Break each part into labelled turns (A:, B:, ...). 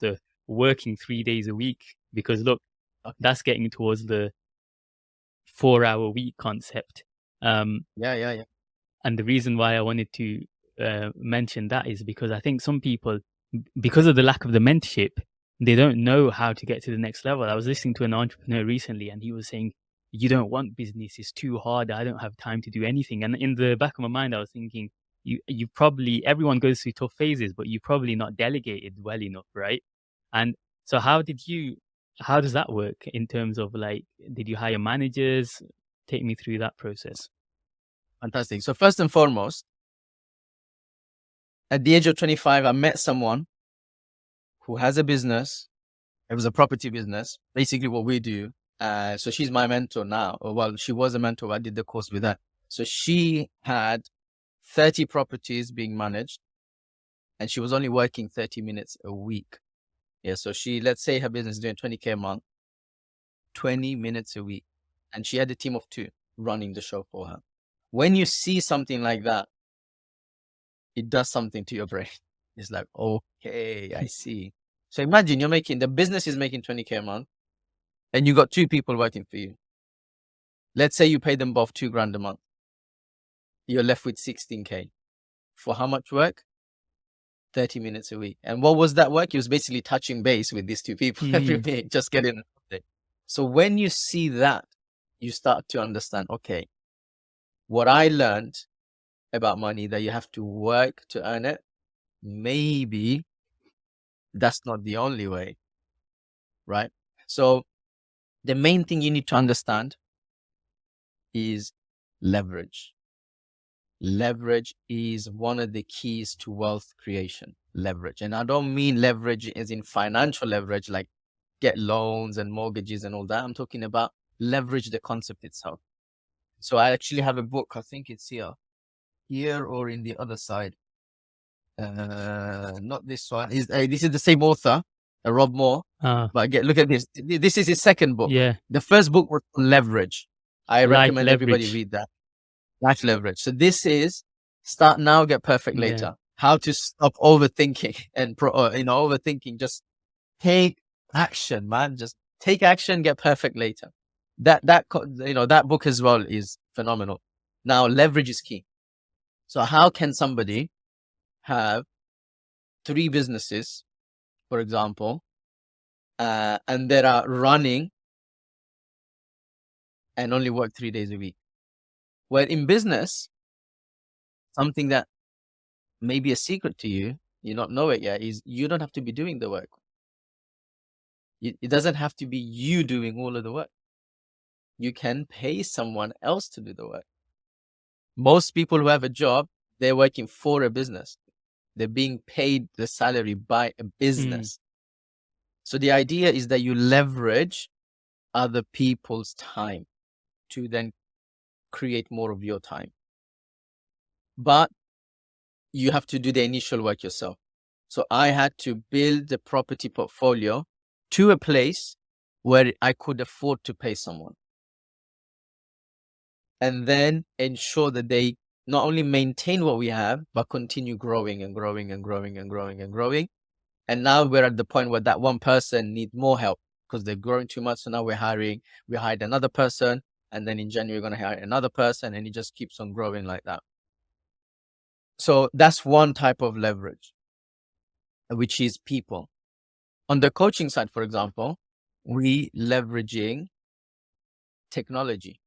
A: the working three days a week because look, that's getting towards the four hour week concept. Um,
B: yeah, yeah, yeah.
A: And the reason why I wanted to uh, mention that is because I think some people, because of the lack of the mentorship, they don't know how to get to the next level. I was listening to an entrepreneur recently and he was saying, you don't want business. It's too hard. I don't have time to do anything. And in the back of my mind, I was thinking, you, you probably, everyone goes through tough phases, but you probably not delegated well enough, right? And so how did you, how does that work in terms of like, did you hire managers? Take me through that process.
B: Fantastic. So first and foremost, at the age of 25, I met someone who has a business. It was a property business, basically what we do. Uh, so she's my mentor now. Well, she was a mentor. I did the course with her. So she had 30 properties being managed and she was only working 30 minutes a week. Yeah. So she, let's say her business is doing 20K a month, 20 minutes a week. And she had a team of two running the show for her. When you see something like that, it does something to your brain. It's like, okay, I see. So imagine you're making, the business is making 20K a month and you got two people working for you. Let's say you pay them both two grand a month. You're left with 16K. For how much work? 30 minutes a week. And what was that work? It was basically touching base with these two people mm. every week, just getting. So when you see that, you start to understand, okay, what I learned about money that you have to work to earn it, maybe that's not the only way, right? So the main thing you need to understand is leverage. Leverage is one of the keys to wealth creation. Leverage. And I don't mean leverage as in financial leverage, like get loans and mortgages and all that. I'm talking about leverage the concept itself. So I actually have a book. I think it's here, here or in the other side. Uh, not this one. Is uh, this is the same author, uh, Rob Moore. Uh, but get look at this. This is his second book.
A: Yeah.
B: The first book was Leverage. I Life recommend leverage. everybody read that. Life Leverage. So this is start now, get perfect later. Yeah. How to stop overthinking and pro, uh, you know overthinking. Just take action, man. Just take action, get perfect later that that you know that book as well is phenomenal now leverage is key so how can somebody have three businesses for example uh, and they are running and only work three days a week where in business something that may be a secret to you you don't know it yet is you don't have to be doing the work it doesn't have to be you doing all of the work you can pay someone else to do the work. Most people who have a job, they're working for a business. They're being paid the salary by a mm. business. Mm. So the idea is that you leverage other people's time to then create more of your time. But you have to do the initial work yourself. So I had to build the property portfolio to a place where I could afford to pay someone and then ensure that they not only maintain what we have, but continue growing and growing and growing and growing and growing. And now we're at the point where that one person needs more help because they're growing too much. So now we're hiring, we hired another person. And then in January, you're going to hire another person and it just keeps on growing like that. So that's one type of leverage, which is people. On the coaching side, for example, we leveraging technology.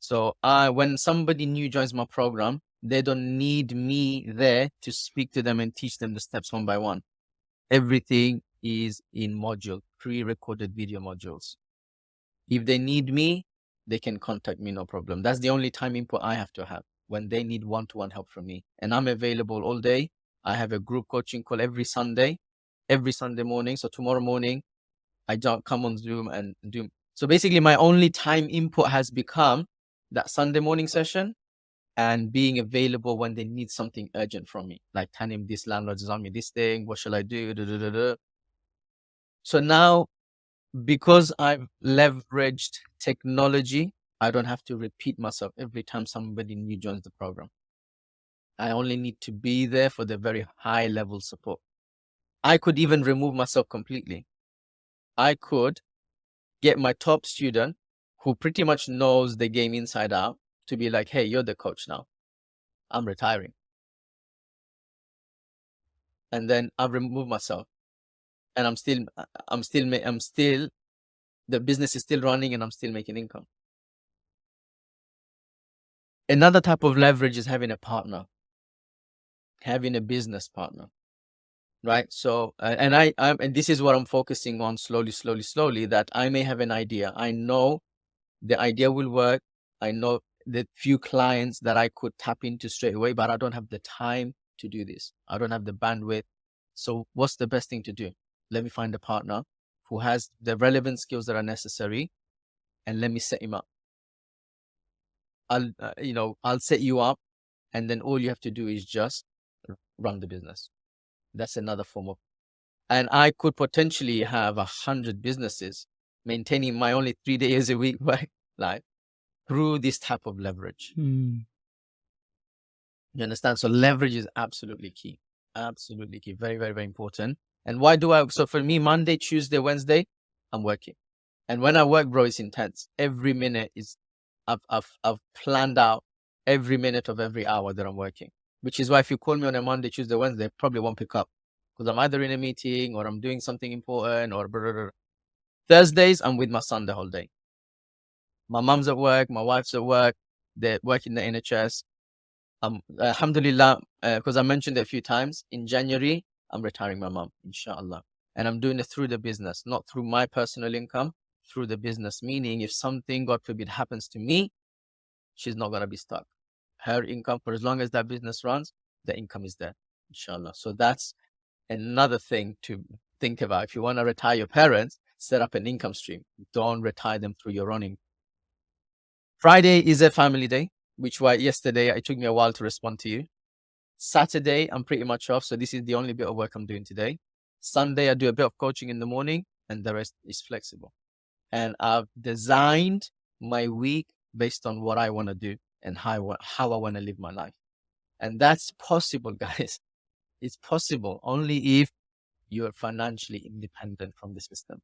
B: So I, when somebody new joins my program, they don't need me there to speak to them and teach them the steps one by one. Everything is in module, pre-recorded video modules. If they need me, they can contact me, no problem. That's the only time input I have to have when they need one-to-one -one help from me. And I'm available all day. I have a group coaching call every Sunday, every Sunday morning. So tomorrow morning, I don't come on Zoom and do. So basically my only time input has become that Sunday morning session and being available when they need something urgent from me, like telling this landlord is on me this thing, what shall I do? So now, because I've leveraged technology, I don't have to repeat myself every time somebody new joins the program. I only need to be there for the very high level support. I could even remove myself completely. I could get my top student who pretty much knows the game inside out to be like, hey, you're the coach now. I'm retiring. And then I've removed myself and I'm still, I'm still, I'm still, the business is still running and I'm still making income. Another type of leverage is having a partner, having a business partner right? So uh, and i I'm, and this is what i'm focusing on slowly slowly slowly that i may have an idea. I know the idea will work. I know the few clients that i could tap into straight away but i don't have the time to do this. I don't have the bandwidth. So what's the best thing to do let me find a partner who has the relevant skills that are necessary and let me set him up i'll uh, you know i'll set you up and then all you have to do is just run the business that's another form of, and I could potentially have a hundred businesses maintaining my only three days a week work life through this type of leverage.
A: Mm.
B: You understand? So leverage is absolutely key. Absolutely key. Very, very, very important. And why do I? So for me, Monday, Tuesday, Wednesday, I'm working. And when I work, bro, it's intense. Every minute is, I've, I've, I've planned out every minute of every hour that I'm working which is why if you call me on a Monday, Tuesday, Wednesday, I probably won't pick up because I'm either in a meeting or I'm doing something important or blah, blah, blah. Thursdays, I'm with my son the whole day. My mom's at work, my wife's at work, they're working the NHS. Um, alhamdulillah, because uh, I mentioned it a few times, in January, I'm retiring my mom, inshallah. And I'm doing it through the business, not through my personal income, through the business. Meaning, if something, God forbid, happens to me, she's not going to be stuck her income for as long as that business runs, the income is there, inshallah. So that's another thing to think about. If you want to retire your parents, set up an income stream. Don't retire them through your running. Friday is a family day, which why yesterday it took me a while to respond to you. Saturday, I'm pretty much off. So this is the only bit of work I'm doing today. Sunday, I do a bit of coaching in the morning and the rest is flexible. And I've designed my week based on what I want to do and how, how I want to live my life. And that's possible, guys. It's possible only if you're financially independent from the system.